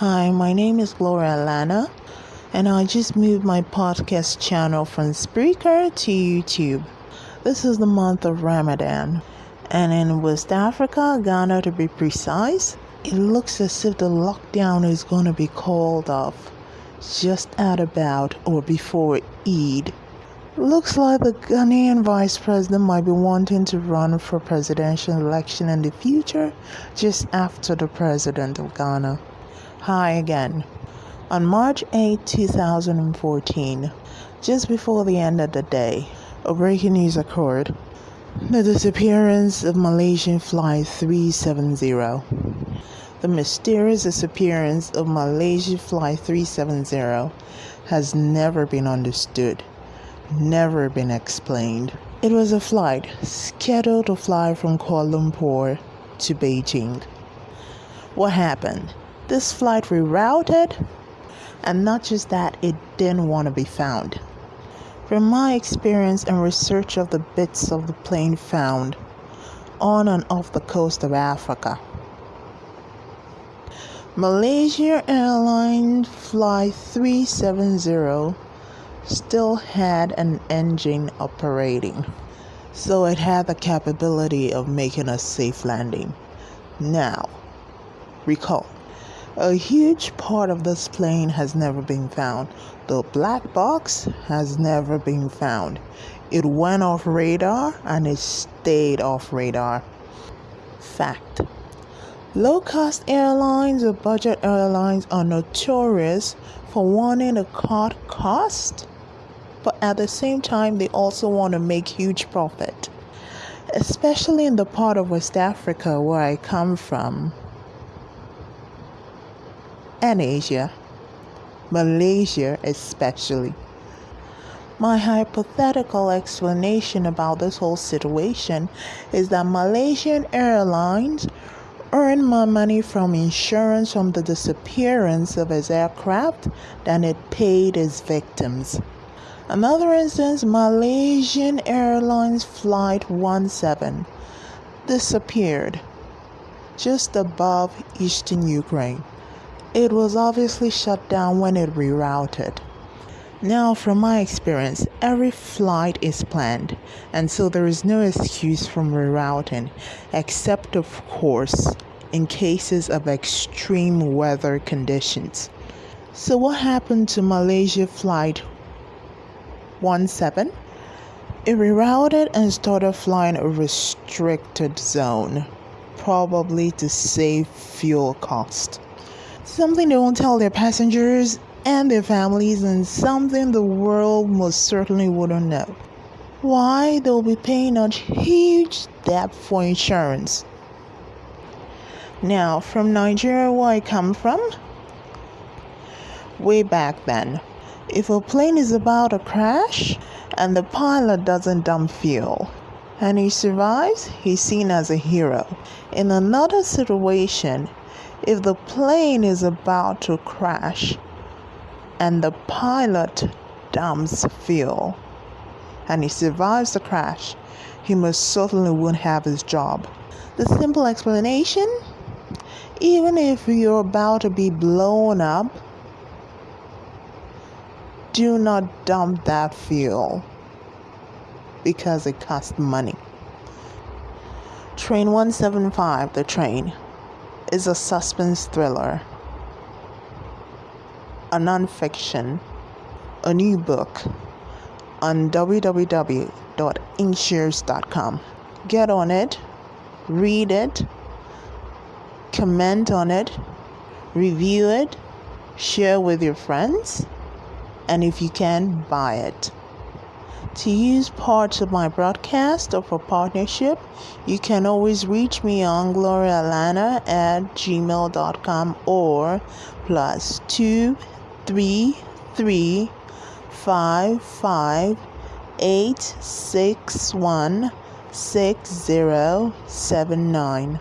Hi, my name is Gloria Lana, and I just moved my podcast channel from Spreaker to YouTube. This is the month of Ramadan, and in West Africa, Ghana to be precise, it looks as if the lockdown is going to be called off just at about or before Eid. Looks like the Ghanaian vice president might be wanting to run for presidential election in the future just after the president of Ghana. Hi again. On March 8, 2014, just before the end of the day, a breaking news occurred. The disappearance of Malaysian Flight 370. The mysterious disappearance of Malaysian Flight 370 has never been understood, never been explained. It was a flight scheduled to fly from Kuala Lumpur to Beijing. What happened? This flight rerouted, and not just that, it didn't want to be found. From my experience and research of the bits of the plane found on and off the coast of Africa, Malaysia Airlines Flight 370 still had an engine operating, so it had the capability of making a safe landing. Now, recall a huge part of this plane has never been found. The black box has never been found. It went off radar and it stayed off radar. Fact Low cost airlines or budget airlines are notorious for wanting to cut cost, but at the same time, they also want to make huge profit. Especially in the part of West Africa where I come from and Asia, Malaysia especially. My hypothetical explanation about this whole situation is that Malaysian Airlines earned more money from insurance from the disappearance of its aircraft than it paid its victims. Another instance Malaysian Airlines Flight 17 disappeared just above eastern Ukraine. It was obviously shut down when it rerouted. Now, from my experience, every flight is planned, and so there is no excuse from rerouting, except, of course, in cases of extreme weather conditions. So, what happened to Malaysia Flight 17? It rerouted and started flying a restricted zone, probably to save fuel cost something they won't tell their passengers and their families, and something the world most certainly wouldn't know. Why they'll be paying a huge debt for insurance. Now, from Nigeria, where I come from, way back then, if a plane is about to crash and the pilot doesn't dump fuel and he survives, he's seen as a hero. In another situation, if the plane is about to crash and the pilot dumps fuel and he survives the crash, he most certainly won't have his job. The simple explanation even if you're about to be blown up, do not dump that fuel because it costs money. Train 175, the train is a suspense thriller, a nonfiction, a new book on www.inkshares.com. Get on it, read it, comment on it, review it, share with your friends, and if you can, buy it. To use parts of my broadcast or for partnership, you can always reach me on glorialana at gmail.com or plus two three three five five eight six one six zero seven nine.